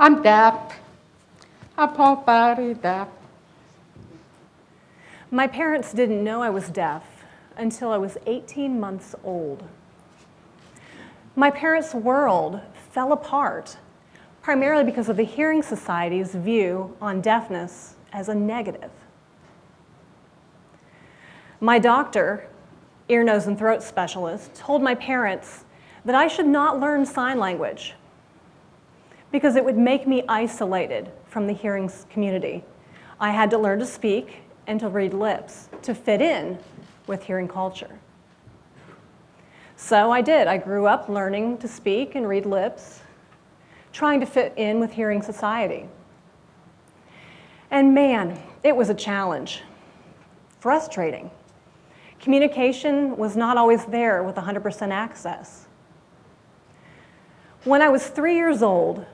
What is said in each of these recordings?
I'm deaf. I'm all very deaf. My parents didn't know I was deaf until I was 18 months old. My parents' world fell apart primarily because of the Hearing Society's view on deafness as a negative. My doctor, ear, nose, and throat specialist, told my parents that I should not learn sign language because it would make me isolated from the hearing community. I had to learn to speak and to read lips to fit in with hearing culture. So I did. I grew up learning to speak and read lips, trying to fit in with hearing society. And man, it was a challenge, frustrating. Communication was not always there with 100% access. When I was three years old,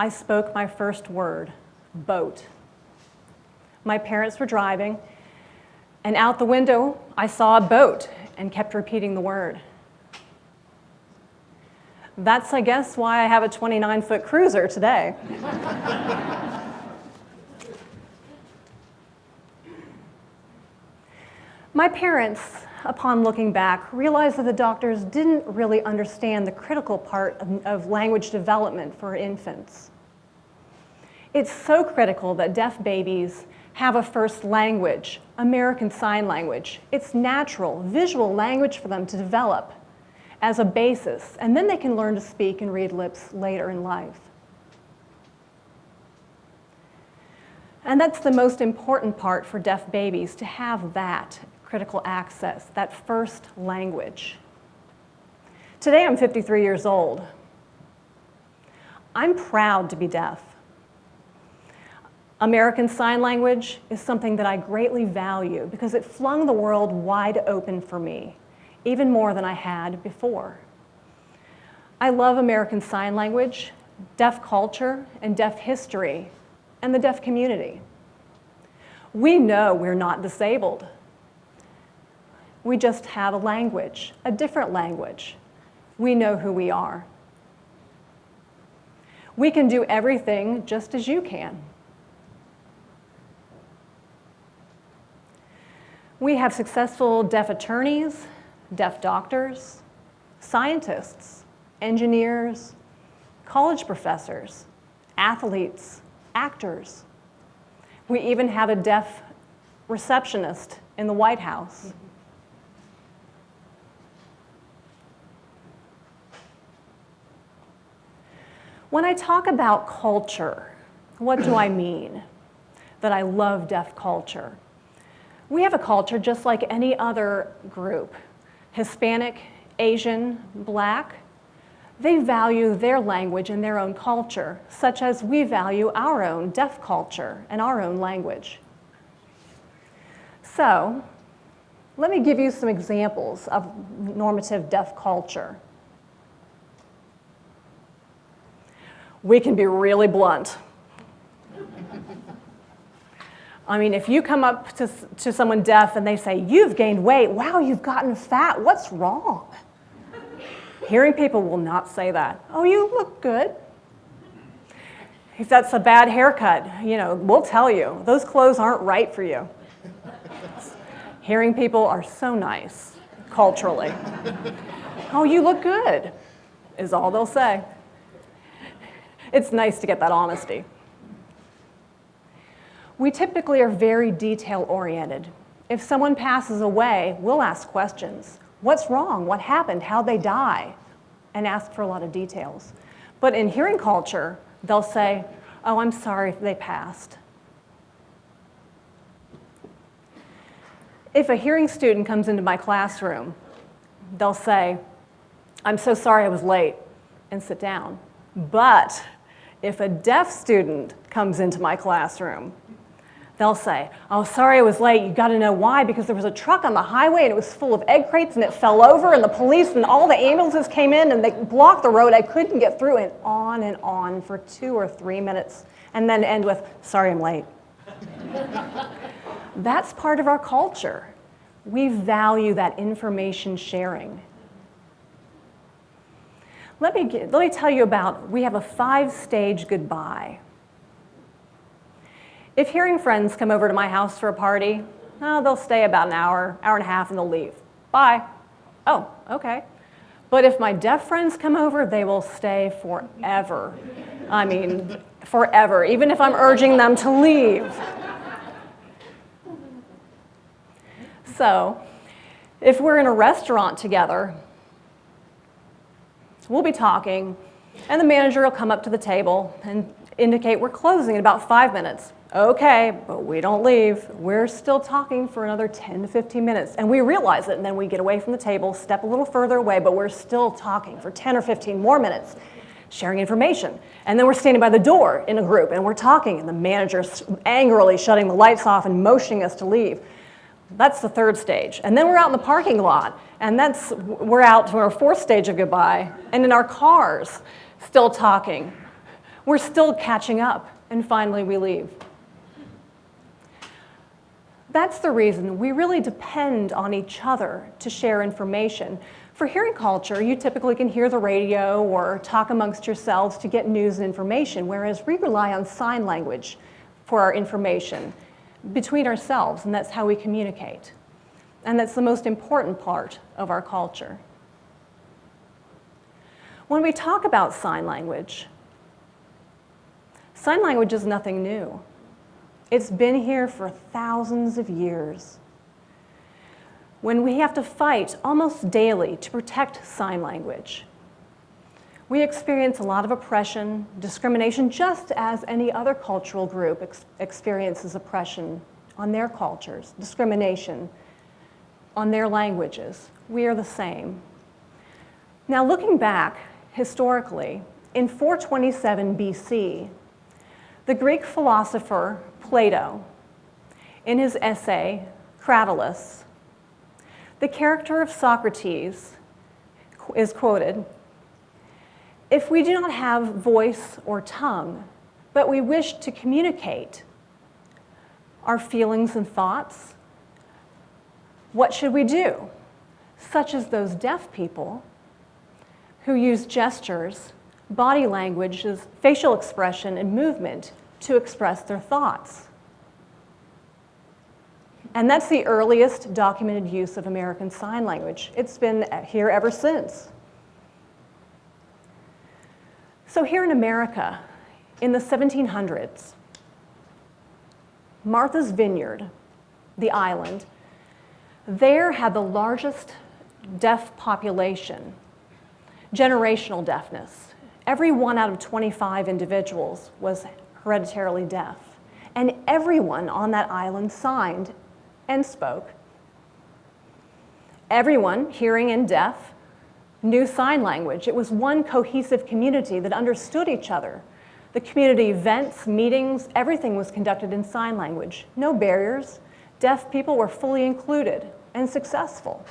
I spoke my first word, boat. My parents were driving, and out the window, I saw a boat and kept repeating the word. That's, I guess, why I have a 29-foot cruiser today. My parents, upon looking back, realized that the doctors didn't really understand the critical part of, of language development for infants. It's so critical that deaf babies have a first language, American Sign Language. It's natural, visual language for them to develop as a basis, and then they can learn to speak and read lips later in life. And that's the most important part for deaf babies, to have that critical access, that first language. Today I'm 53 years old. I'm proud to be deaf. American Sign Language is something that I greatly value because it flung the world wide open for me, even more than I had before. I love American Sign Language, deaf culture, and deaf history, and the deaf community. We know we're not disabled. We just have a language, a different language. We know who we are. We can do everything just as you can. We have successful deaf attorneys, deaf doctors, scientists, engineers, college professors, athletes, actors. We even have a deaf receptionist in the White House. When I talk about culture, what do I mean? That I love deaf culture. We have a culture just like any other group, Hispanic, Asian, Black. They value their language and their own culture, such as we value our own deaf culture and our own language. So, let me give you some examples of normative deaf culture. We can be really blunt. I mean, if you come up to, to someone deaf and they say, you've gained weight, wow, you've gotten fat, what's wrong? Hearing people will not say that. Oh, you look good. If that's a bad haircut, you know, we'll tell you, those clothes aren't right for you. Hearing people are so nice, culturally. Oh, you look good, is all they'll say it's nice to get that honesty. We typically are very detail oriented. If someone passes away, we'll ask questions. What's wrong? What happened? How'd they die? And ask for a lot of details. But in hearing culture, they'll say, oh, I'm sorry they passed. If a hearing student comes into my classroom, they'll say, I'm so sorry I was late, and sit down. But if a deaf student comes into my classroom, they'll say, oh, sorry I was late. You got to know why, because there was a truck on the highway and it was full of egg crates and it fell over and the police and all the ambulances came in and they blocked the road. I couldn't get through and on and on for two or three minutes and then end with, sorry I'm late. That's part of our culture. We value that information sharing. Let me, get, let me tell you about, we have a five-stage goodbye. If hearing friends come over to my house for a party, oh, they'll stay about an hour, hour and a half, and they'll leave. Bye. Oh, okay. But if my deaf friends come over, they will stay forever. I mean, forever, even if I'm urging them to leave. So, if we're in a restaurant together, we'll be talking, and the manager will come up to the table and indicate we're closing in about five minutes. Okay, but we don't leave. We're still talking for another 10 to 15 minutes. And we realize it, and then we get away from the table, step a little further away, but we're still talking for 10 or 15 more minutes, sharing information. And then we're standing by the door in a group, and we're talking, and the manager's angrily shutting the lights off and motioning us to leave. That's the third stage. And then we're out in the parking lot, and that's, we're out to our fourth stage of goodbye, and in our cars, still talking. We're still catching up, and finally we leave. That's the reason we really depend on each other to share information. For hearing culture, you typically can hear the radio or talk amongst yourselves to get news and information, whereas we rely on sign language for our information between ourselves, and that's how we communicate. And that's the most important part of our culture. When we talk about sign language, sign language is nothing new. It's been here for thousands of years. When we have to fight almost daily to protect sign language, we experience a lot of oppression, discrimination, just as any other cultural group ex experiences oppression on their cultures, discrimination on their languages. We are the same. Now, looking back historically, in 427 BC, the Greek philosopher Plato, in his essay, Cratylus, the character of Socrates is quoted, if we do not have voice or tongue, but we wish to communicate our feelings and thoughts, what should we do? Such as those deaf people who use gestures, body languages, facial expression, and movement to express their thoughts. And that's the earliest documented use of American Sign Language. It's been here ever since. So here in America, in the 1700s, Martha's Vineyard, the island, there had the largest deaf population, generational deafness. Every one out of 25 individuals was hereditarily deaf. And everyone on that island signed and spoke. Everyone, hearing and deaf, knew sign language. It was one cohesive community that understood each other. The community events, meetings, everything was conducted in sign language. No barriers. Deaf people were fully included and successful.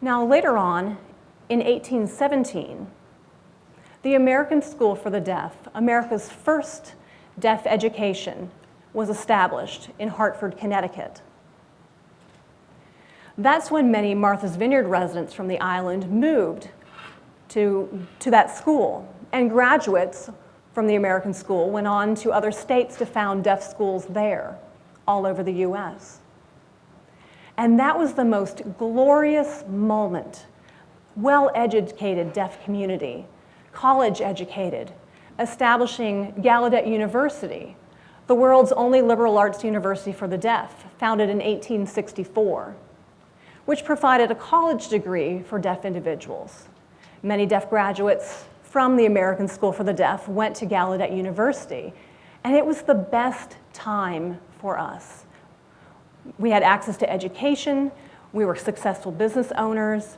Now later on, in 1817, the American School for the Deaf, America's first deaf education, was established in Hartford, Connecticut. That's when many Martha's Vineyard residents from the island moved to, to that school, and graduates from the American school went on to other states to found deaf schools there, all over the US. And that was the most glorious moment. Well-educated deaf community college educated, establishing Gallaudet University, the world's only liberal arts university for the deaf, founded in 1864, which provided a college degree for deaf individuals. Many deaf graduates from the American School for the Deaf went to Gallaudet University, and it was the best time for us. We had access to education, we were successful business owners,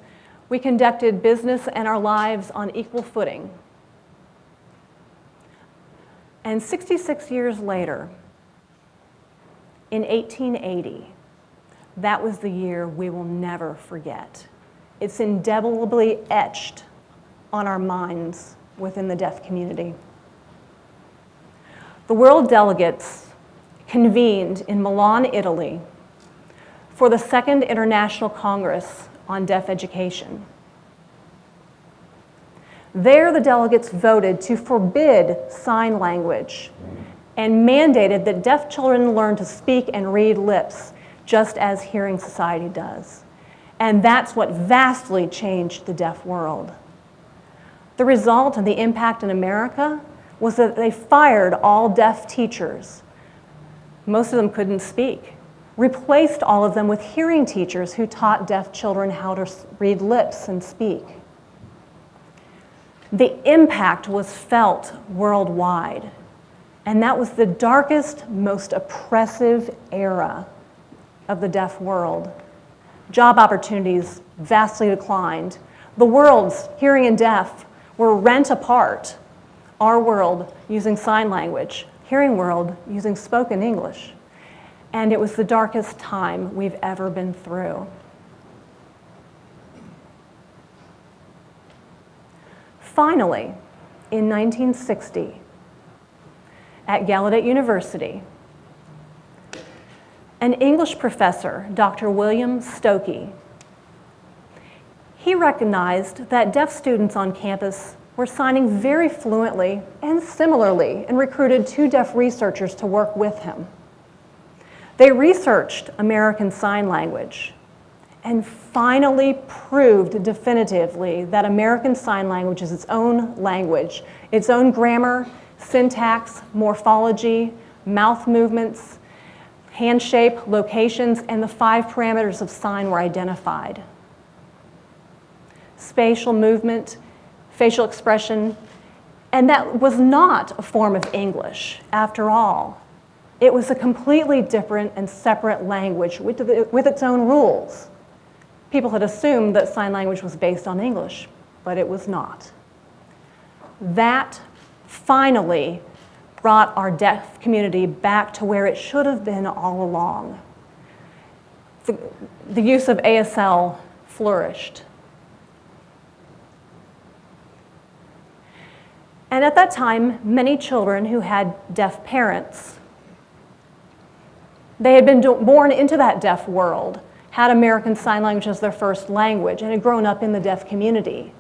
we conducted business and our lives on equal footing. And 66 years later, in 1880, that was the year we will never forget. It's indelibly etched on our minds within the deaf community. The world delegates convened in Milan, Italy for the Second International Congress on deaf education. There, the delegates voted to forbid sign language and mandated that deaf children learn to speak and read lips, just as Hearing Society does. And that's what vastly changed the deaf world. The result and the impact in America was that they fired all deaf teachers. Most of them couldn't speak. Replaced all of them with hearing teachers who taught deaf children how to read lips and speak. The impact was felt worldwide. And that was the darkest, most oppressive era of the deaf world. Job opportunities vastly declined. The worlds, hearing and deaf, were rent apart. Our world using sign language, hearing world using spoken English. And it was the darkest time we've ever been through. Finally, in 1960, at Gallaudet University, an English professor, Dr. William Stokoe, he recognized that deaf students on campus were signing very fluently and similarly and recruited two deaf researchers to work with him. They researched American Sign Language and finally proved definitively that American Sign Language is its own language, its own grammar, syntax, morphology, mouth movements, hand shape, locations, and the five parameters of sign were identified. Spatial movement, facial expression, and that was not a form of English, after all. It was a completely different and separate language with, the, with its own rules. People had assumed that sign language was based on English, but it was not. That finally brought our deaf community back to where it should have been all along. The, the use of ASL flourished. And at that time, many children who had deaf parents, they had been born into that deaf world, had American Sign Language as their first language, and had grown up in the deaf community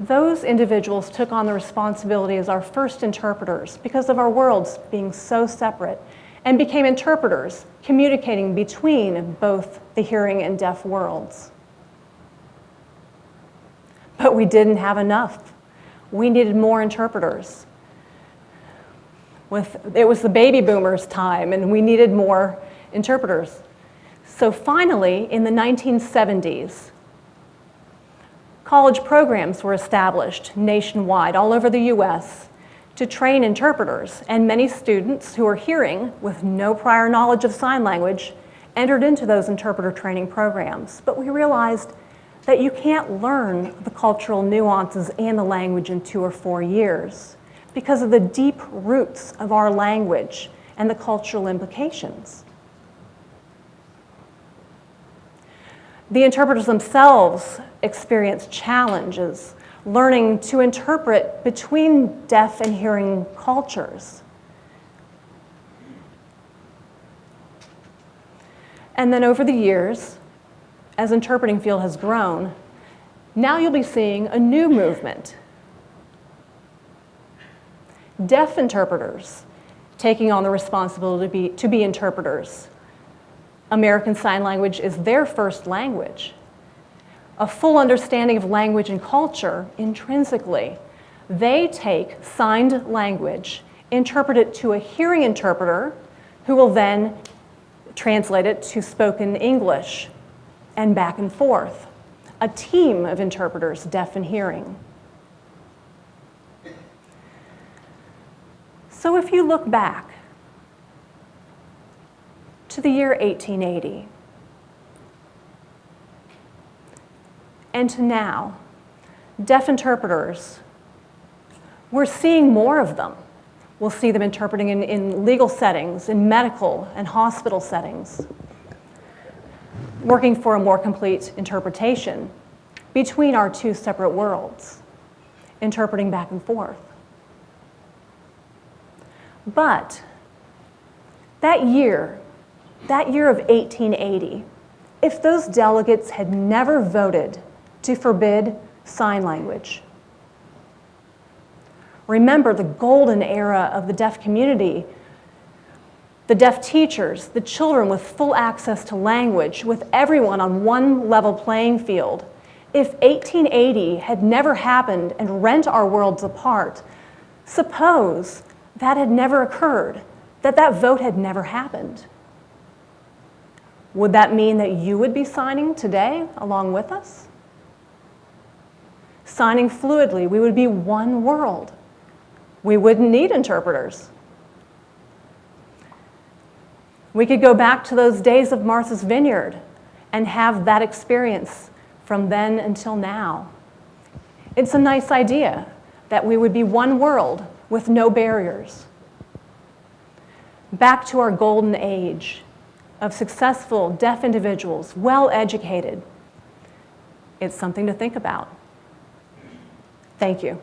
those individuals took on the responsibility as our first interpreters because of our worlds being so separate and became interpreters, communicating between both the hearing and deaf worlds. But we didn't have enough. We needed more interpreters. With, it was the baby boomers' time, and we needed more interpreters. So finally, in the 1970s, College programs were established nationwide, all over the US, to train interpreters, and many students who are hearing with no prior knowledge of sign language entered into those interpreter training programs. But we realized that you can't learn the cultural nuances and the language in two or four years because of the deep roots of our language and the cultural implications. The interpreters themselves experience challenges learning to interpret between deaf and hearing cultures. And then over the years, as interpreting field has grown, now you'll be seeing a new movement. Deaf interpreters taking on the responsibility to be, to be interpreters American Sign Language is their first language. A full understanding of language and culture intrinsically. They take signed language, interpret it to a hearing interpreter, who will then translate it to spoken English and back and forth. A team of interpreters, deaf and hearing. So if you look back to the year 1880. And to now, deaf interpreters, we're seeing more of them. We'll see them interpreting in, in legal settings, in medical and hospital settings, working for a more complete interpretation between our two separate worlds, interpreting back and forth. But that year, that year of 1880, if those delegates had never voted to forbid sign language, Remember the golden era of the deaf community the deaf teachers, the children with full access to language, with everyone on one level playing field. If 1880 had never happened and rent our worlds apart, suppose that had never occurred, that that vote had never happened. Would that mean that you would be signing today along with us? Signing fluidly, we would be one world. We wouldn't need interpreters. We could go back to those days of Martha's Vineyard and have that experience from then until now. It's a nice idea that we would be one world with no barriers. Back to our golden age of successful deaf individuals, well educated. It's something to think about. Thank you.